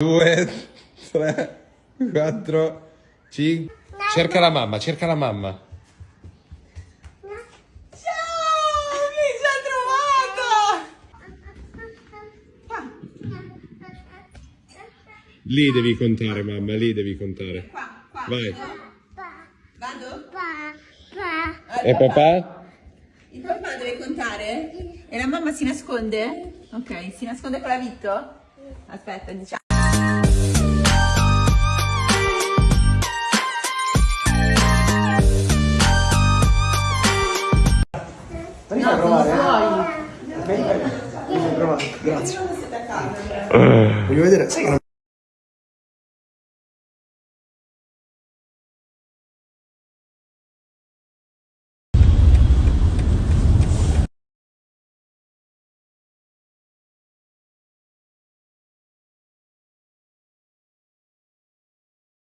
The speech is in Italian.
Due, tre, quattro, cinque. Cerca la mamma, cerca la mamma. Ciao, mi ci ha trovato! Lì devi contare, mamma, lì devi contare. Qua, qua. Vai. Vado? E papà? Il papà deve contare? E la mamma si nasconde? Ok, si nasconde con la Vitto? Aspetta, diciamo. Fai provare. Fammi fai provare. Grazie. Voglio vedere. Sai che non